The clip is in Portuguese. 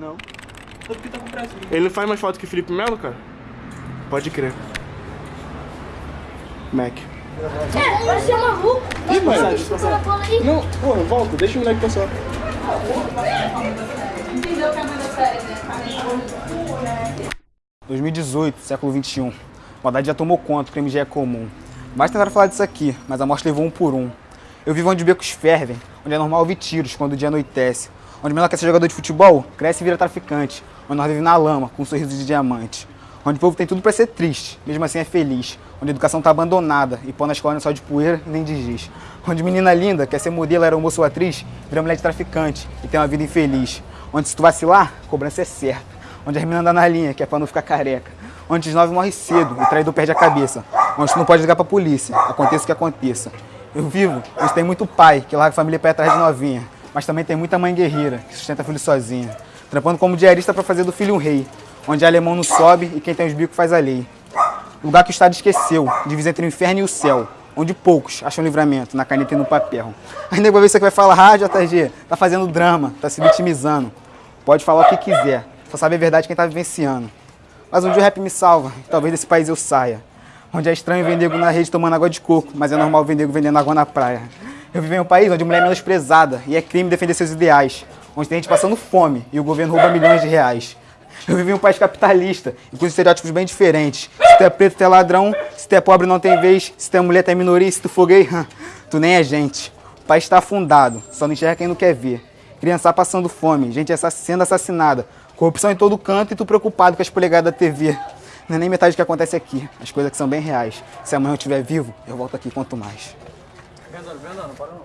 Não. Só porque tá com o Brasil. Ele não faz mais foto que Felipe Melo, cara? Pode crer. Mac. É, vai ser maluco. Ih, aí. Não, porra, volta, deixa o moleque passar. Entendeu que a mãe da série, né? 2018, século 21. A maldade já tomou conta, o crime já é comum. Basta tentar falar disso aqui, mas a morte levou um por um. Eu vivo onde becos fervem, onde é normal ouvir tiros quando o dia anoitece. Onde menor quer ser jogador de futebol, cresce e vira traficante. Onde nós vivemos na lama, com um sorriso de diamante. Onde o povo tem tudo pra ser triste, mesmo assim é feliz. Onde a educação tá abandonada e pão na escola não é só de poeira nem de giz. Onde menina linda quer ser modelo, era moço ou atriz, vira mulher de traficante e tem uma vida infeliz. Onde se tu vacilar, cobrança é certa. Onde as meninas andam na linha, que é pra não ficar careca. Onde os nove morrem cedo e o traidor perde a cabeça. Onde tu não pode ligar pra polícia, aconteça o que aconteça. Eu vivo, onde tem muito pai que larga a família ir atrás de novinha. Mas também tem muita mãe guerreira que sustenta filho sozinha. Trampando como diarista pra fazer do filho um rei. Onde alemão não sobe e quem tem os bicos faz a lei. Lugar que o Estado esqueceu, divisa entre o inferno e o céu. Onde poucos acham livramento na caneta e no papel. Aí nego vai ver você vai falar, ah, JG, tá fazendo drama, tá se vitimizando. Pode falar o que quiser, só sabe a verdade quem tá vivenciando. Mas um dia o rap me salva, talvez desse país eu saia. Onde é estranho ver nego na rede tomando água de coco, mas é normal nego vendendo água na praia. Eu vivo em um país onde mulher é menosprezada e é crime defender seus ideais. Onde tem gente passando fome e o governo rouba milhões de reais. Eu vivo em um país capitalista e com estereótipos bem diferentes. Se tu é preto, tu é ladrão. Se tu é pobre, não tem vez. Se tu é mulher, tu é minoria. Se tu for gay, tu nem é gente. O país está afundado, só não enxerga quem não quer ver. Criança passando fome, gente sendo assassinada. Corrupção em todo canto e tu preocupado com as polegadas da TV. Não é nem metade do que acontece aqui. As coisas que são bem reais. Se amanhã eu estiver vivo, eu volto aqui quanto mais. Andando, não para não.